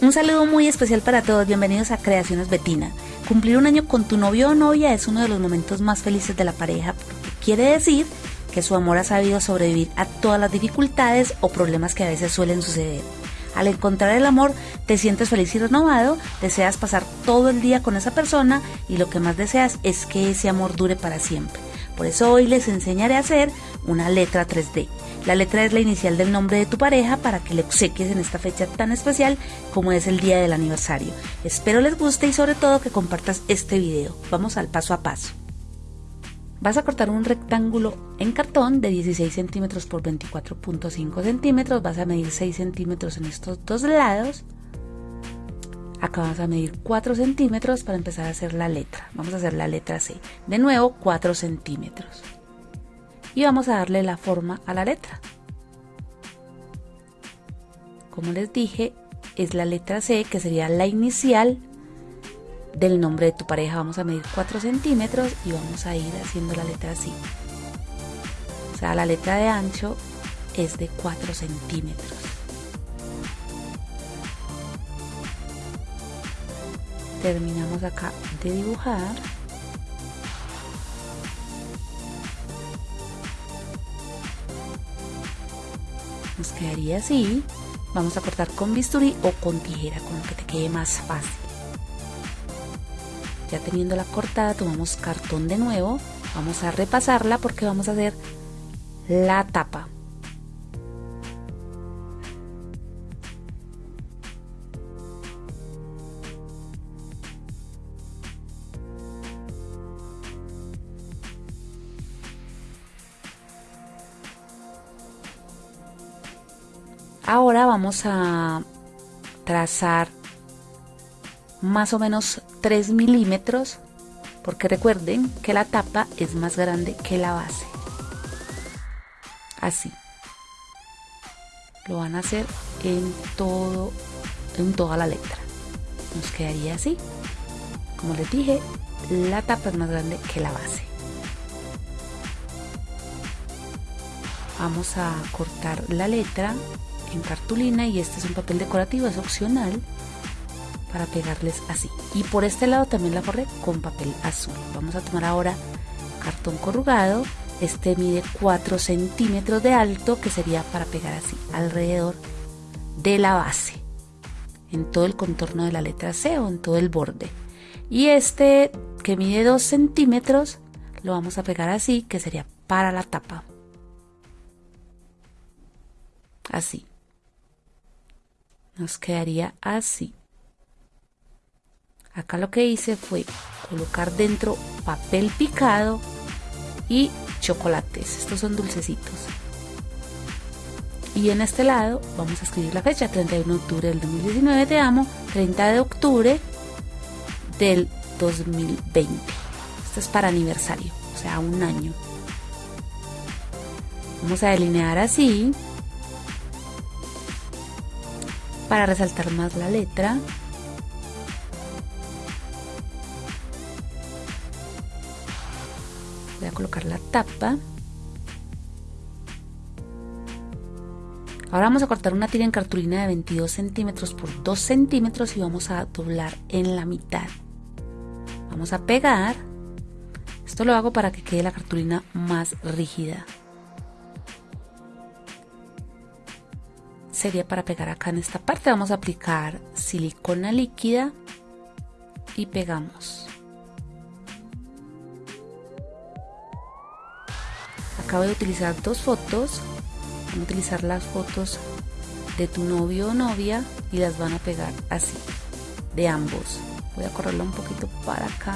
Un saludo muy especial para todos, bienvenidos a Creaciones Betina. Cumplir un año con tu novio o novia es uno de los momentos más felices de la pareja, quiere decir que su amor ha sabido sobrevivir a todas las dificultades o problemas que a veces suelen suceder. Al encontrar el amor, te sientes feliz y renovado, deseas pasar todo el día con esa persona y lo que más deseas es que ese amor dure para siempre. Por eso hoy les enseñaré a hacer una letra 3D. La letra es la inicial del nombre de tu pareja para que le obsequies en esta fecha tan especial como es el día del aniversario. Espero les guste y sobre todo que compartas este video. Vamos al paso a paso. Vas a cortar un rectángulo en cartón de 16 centímetros por 24.5 centímetros. Vas a medir 6 centímetros en estos dos lados. Acá vas a medir 4 centímetros para empezar a hacer la letra. Vamos a hacer la letra C. De nuevo 4 centímetros y vamos a darle la forma a la letra. Como les dije, es la letra C que sería la inicial del nombre de tu pareja. Vamos a medir 4 centímetros y vamos a ir haciendo la letra así. O sea, la letra de ancho es de 4 centímetros. Terminamos acá de dibujar. nos quedaría así. Vamos a cortar con bisturí o con tijera, con lo que te quede más fácil. Ya teniendo la cortada, tomamos cartón de nuevo. Vamos a repasarla porque vamos a hacer la tapa. Ahora vamos a trazar más o menos 3 milímetros porque recuerden que la tapa es más grande que la base. Así. Lo van a hacer en todo en toda la letra. Nos quedaría así. Como les dije, la tapa es más grande que la base. Vamos a cortar la letra en cartulina y este es un papel decorativo, es opcional para pegarles así. Y por este lado también la forré con papel azul. Vamos a tomar ahora cartón corrugado. Este mide 4 centímetros de alto que sería para pegar así alrededor de la base. En todo el contorno de la letra C o en todo el borde. Y este que mide 2 centímetros lo vamos a pegar así que sería para la tapa. Así nos quedaría así. Acá lo que hice fue colocar dentro papel picado y chocolates. Estos son dulcecitos. Y en este lado vamos a escribir la fecha, 31 de octubre del 2019, te amo, 30 de octubre del 2020. Esto es para aniversario, o sea, un año. Vamos a delinear así para resaltar más la letra. Voy a colocar la tapa. Ahora vamos a cortar una tira en cartulina de 22 centímetros por 2 centímetros y vamos a doblar en la mitad. Vamos a pegar. Esto lo hago para que quede la cartulina más rígida. Sería para pegar acá en esta parte. Vamos a aplicar silicona líquida y pegamos. Acabo de utilizar dos fotos. Van a utilizar las fotos de tu novio o novia y las van a pegar así, de ambos. Voy a correrlo un poquito para acá.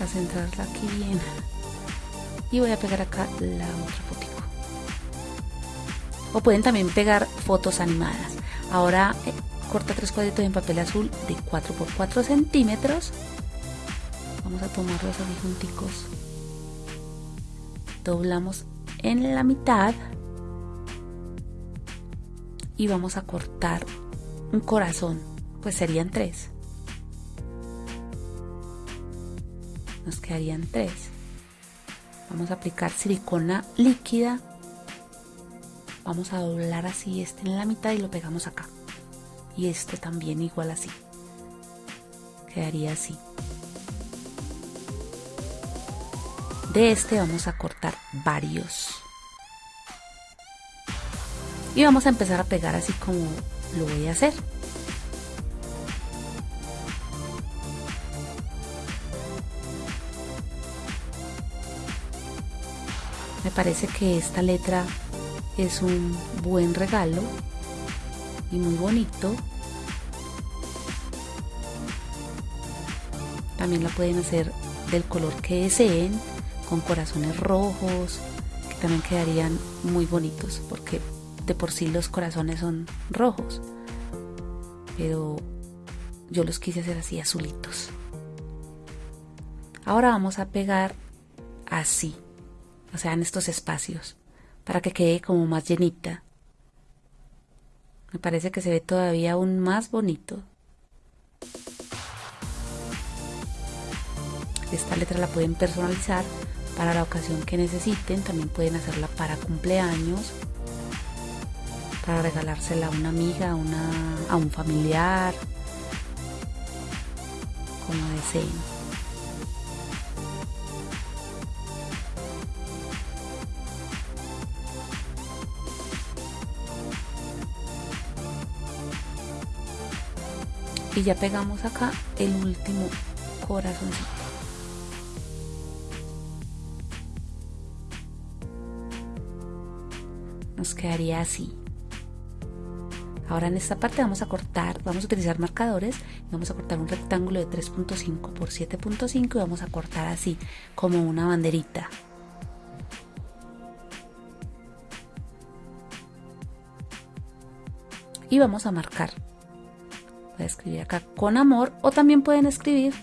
A centrarla aquí bien y voy a pegar acá la otra fotito o pueden también pegar fotos animadas. Ahora eh, corta tres cuadritos en papel azul de 4 por 4 centímetros. Vamos a tomarlos así junticos. Doblamos en la mitad. Y vamos a cortar un corazón. Pues serían tres. Nos quedarían tres Vamos a aplicar silicona líquida. Vamos a doblar así este en la mitad y lo pegamos acá. Y este también igual así. Quedaría así. De este vamos a cortar varios. Y vamos a empezar a pegar así como lo voy a hacer me parece que esta letra es un buen regalo y muy bonito. También la pueden hacer del color que deseen con corazones rojos que también quedarían muy bonitos porque de por sí los corazones son rojos. Pero yo los quise hacer así azulitos. Ahora vamos a pegar así o sea en estos espacios para que quede como más llenita me parece que se ve todavía aún más bonito esta letra la pueden personalizar para la ocasión que necesiten también pueden hacerla para cumpleaños para regalársela a una amiga, a, una, a un familiar, como deseen. Y ya pegamos acá el último corazoncito. Nos quedaría así. Ahora en esta parte vamos a cortar, vamos a utilizar marcadores, vamos a cortar un rectángulo de 3.5 por 7.5 y vamos a cortar así, como una banderita. Y vamos a marcar. Voy a escribir acá con amor o también pueden escribir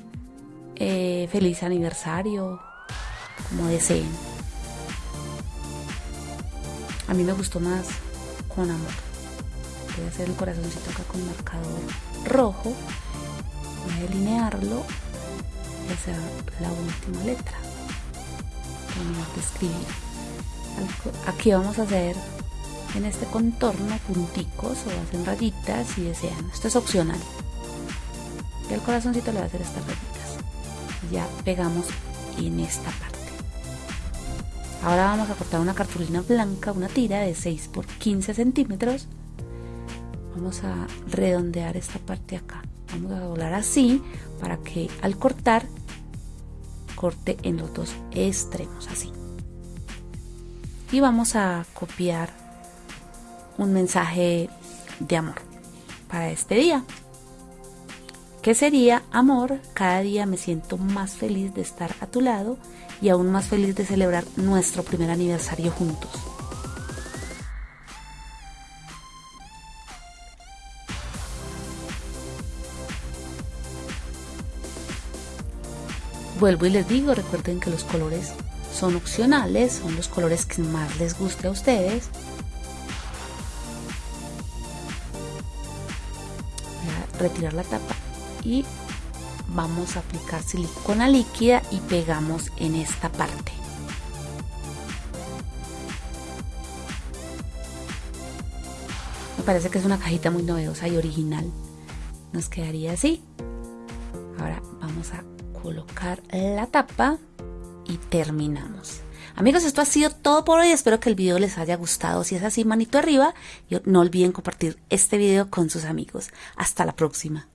eh, feliz aniversario, como deseen. A mí me gustó más con amor. Voy a hacer el corazoncito acá con marcador rojo voy a delinearlo y hacer la última letra. De escribir. Aquí vamos a hacer en este contorno punticos o hacen rayitas si desean. Esto es opcional. Y el corazoncito le va a hacer estas rayitas ya pegamos en esta parte. Ahora vamos a cortar una cartulina blanca una tira de 6 por 15 centímetros. Vamos a redondear esta parte acá. Vamos a doblar así para que al cortar corte en los dos extremos así. Y vamos a copiar un mensaje de amor para este día. Que sería amor cada día me siento más feliz de estar a tu lado y aún más feliz de celebrar nuestro primer aniversario juntos. Vuelvo y les digo, recuerden que los colores son opcionales, son los colores que más les guste a ustedes. Retirar la tapa y vamos a aplicar silicona líquida y pegamos en esta parte. Me parece que es una cajita muy novedosa y original. Nos quedaría así. Ahora vamos a colocar la tapa y terminamos. Amigos, esto ha sido todo por hoy. Espero que el video les haya gustado. Si es así, manito arriba. Y no olviden compartir este video con sus amigos. Hasta la próxima.